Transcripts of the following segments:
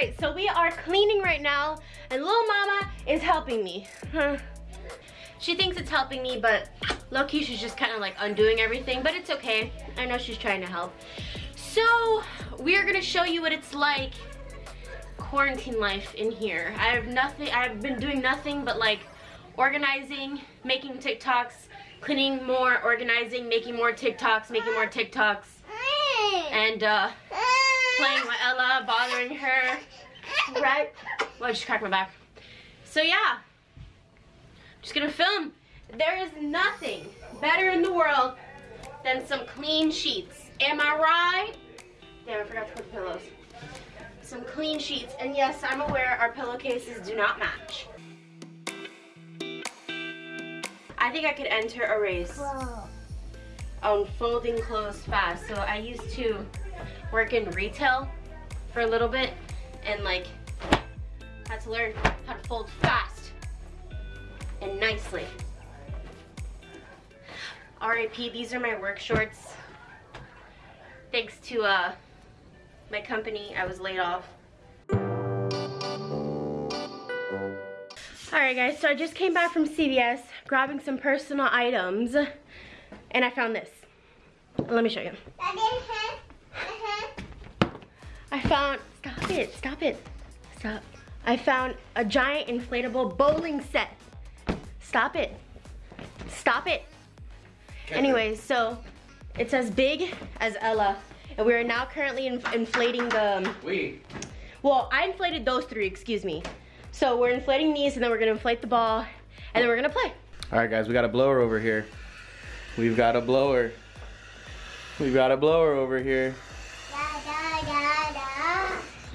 right, so we are cleaning right now, and little mama is helping me. She thinks it's helping me, but low-key she's just kind of like undoing everything, but it's okay. I know she's trying to help. So, we are gonna show you what it's like quarantine life in here. I have nothing, I've been doing nothing but like organizing, making TikToks, cleaning more, organizing, making more TikToks, making more TikToks, and uh, playing with Ella, bothering her, right? Well, I just cracked my back. So yeah, just gonna film. There is nothing better in the world than some clean sheets. Am I right? Damn, I forgot to put the pillows. Some clean sheets. And yes, I'm aware our pillowcases do not match. I think I could enter a race on folding clothes fast. So I used to work in retail for a little bit and like had to learn how to fold fast and nicely. RIP, these are my work shorts. Thanks to uh, my company, I was laid off. Alright guys, so I just came back from CVS, grabbing some personal items, and I found this. Let me show you. I found, stop it, stop it, stop. I found a giant inflatable bowling set. Stop it, stop it. Anyways, so it's as big as Ella. And we are now currently in inflating the... Um, we. Well, I inflated those three, excuse me. So we're inflating these and then we're gonna inflate the ball and then we're gonna play. All right, guys, we got a blower over here. We've got a blower. We've got a blower over here.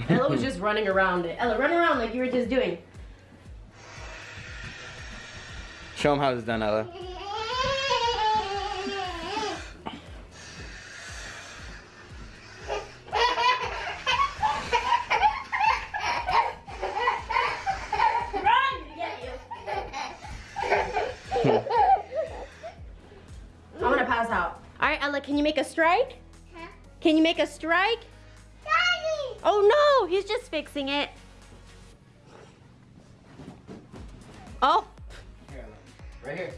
Ella was just running around it. Ella, run around like you were just doing. Show them how it's done, Ella. Run to get you. I'm gonna pass out. All right, Ella, can you make a strike? Can you make a strike? Oh no, he's just fixing it. Oh, Here, Right here.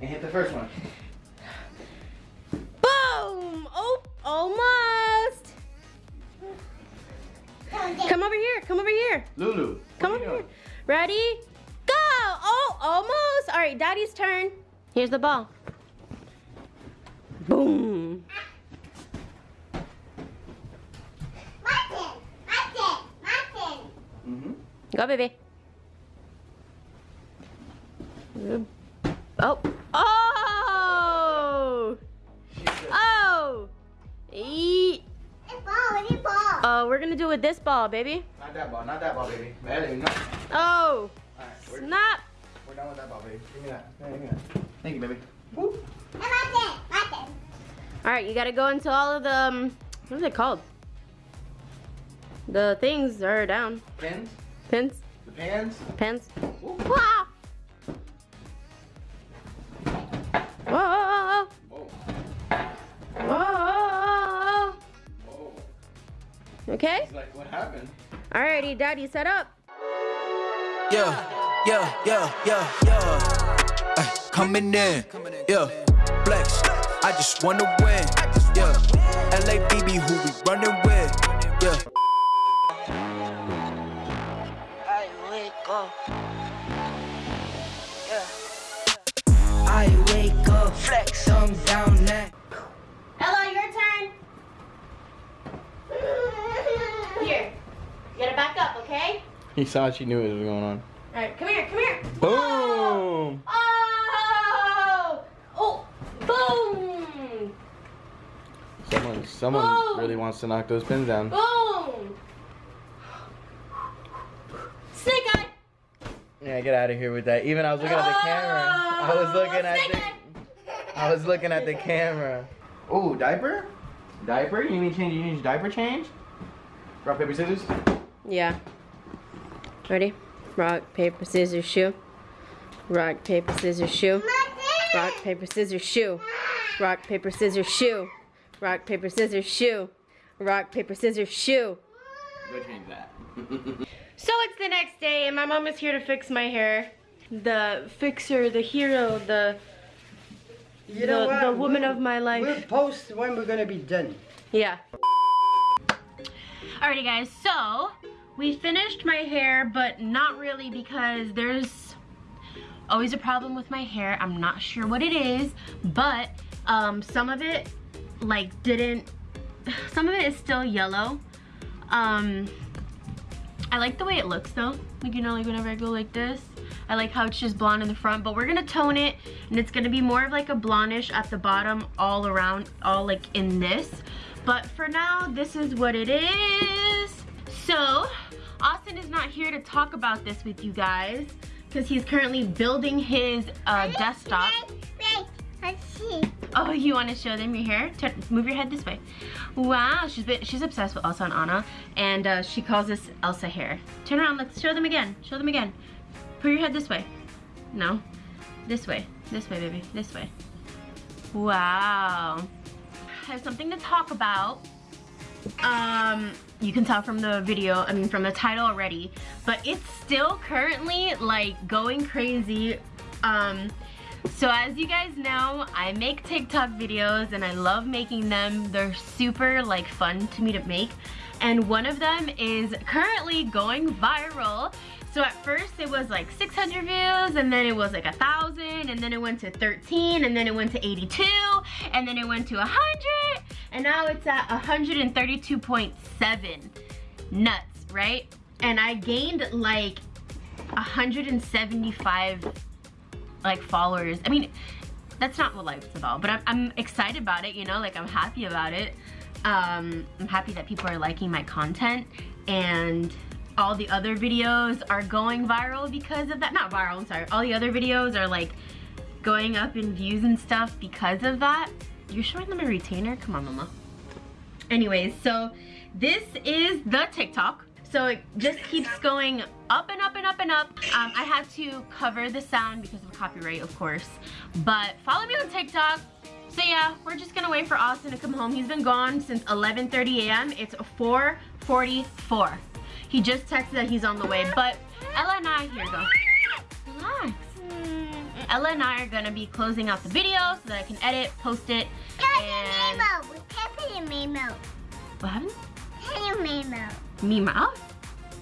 And hit the first one. boom! Oh, almost. Come over here, come over here. Lulu. Come over here. Ready? Go! Oh, almost. All right, daddy's turn. Here's the ball. Boom. Go, baby. Oh. Oh! Oh! Eat. Oh, we're gonna do it with this ball, baby. Not that ball, not that ball, baby. Baby, no. Oh! All right, we're, Snap! we're done with that ball, baby. Give me that. Hey, give me that. Thank you, baby. Alright, you gotta go into all of the, um, what are they called? The things are down. Pins? Pins? The pans? Pins? Woo. Wah! Whoa! Whoa. Whoa! Whoa. Okay? It's like, what happened? Alrighty, daddy, set up. Yeah, yeah, yeah, yeah, yeah. Ay, coming in, yeah. Flex, I just wanna win, yeah. LABB, who we running with, I wake up, flex, thumbs down now. Ella, your turn. Here. You gotta back up, okay? He saw she knew what was going on. Alright, come here, come here. Boom! Oh! Oh! Boom! Someone, someone Boom. really wants to knock those pins down. Boom! Yeah, get out of here with that. Even I was looking at the camera. I was oh, looking at the. I was looking at the camera. Oh, diaper? Diaper? You need change? You need diaper change? Rock paper scissors. Yeah. Ready? Rock, paper, scissors, shoe. Rock, paper, scissors, shoe. Rock, paper, scissors, shoe. Rock, paper, scissors, shoe. Rock, paper, scissors, shoe. Rock, paper, scissors, shoe. Go change that. So it's the next day and my mom is here to fix my hair. The fixer, the hero, the You know The- what? the woman We'll- of my life. We'll post when we're gonna be done. Yeah. Alrighty guys, so we finished my hair, but not really because there's always a problem with my hair. I'm not sure what it is, but um, some of it like didn't, some of it is still yellow. Um, I like the way it looks though. Like, you know, like whenever I go like this, I like how it's just blonde in the front, but we're gonna tone it and it's gonna be more of like a blondish at the bottom all around, all like in this. But for now, this is what it is. So, Austin is not here to talk about this with you guys because he's currently building his uh, desktop. Oh, you want to show them your hair? Turn, move your head this way. Wow, she's been, she's obsessed with Elsa and Anna, and uh, she calls this Elsa hair. Turn around, let's show them again. Show them again. Put your head this way. No, this way. This way, baby. This way. Wow. I have something to talk about. Um, you can tell from the video, I mean from the title already, but it's still currently like going crazy. Um, so as you guys know, I make TikTok videos and I love making them. They're super like fun to me to make. And one of them is currently going viral. So at first it was like 600 views and then it was like a thousand and then it went to 13 and then it went to 82 and then it went to 100 and now it's at 132.7 nuts, right? And I gained like 175 like followers. I mean, that's not what life's about, but I'm, I'm excited about it, you know, like I'm happy about it. Um, I'm happy that people are liking my content and all the other videos are going viral because of that. Not viral, I'm sorry. All the other videos are like going up in views and stuff because of that. You're showing them a retainer? Come on, mama. Anyways, so this is the TikTok. So it just keeps going up and up and up and up. Um, I had to cover the sound because of copyright, of course. But follow me on TikTok. So yeah, we're just gonna wait for Austin to come home. He's been gone since 11.30 a.m. It's 4.44. He just texted that he's on the way, but Ella and I, here go. Relax. Ella and I are gonna be closing out the video so that I can edit, post it, and... Memo. Happy Memo. What happened? Memo. Me Mouse?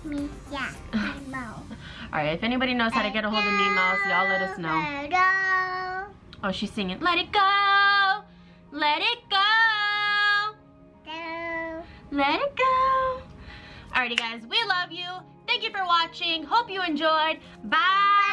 Me, yeah. Memo. Alright, if anybody knows how to get a hold of me Mouse, y'all let us know. Oh, she's singing, let it go, let it go, go. let it go. Alrighty guys, we love you. Thank you for watching. Hope you enjoyed. Bye.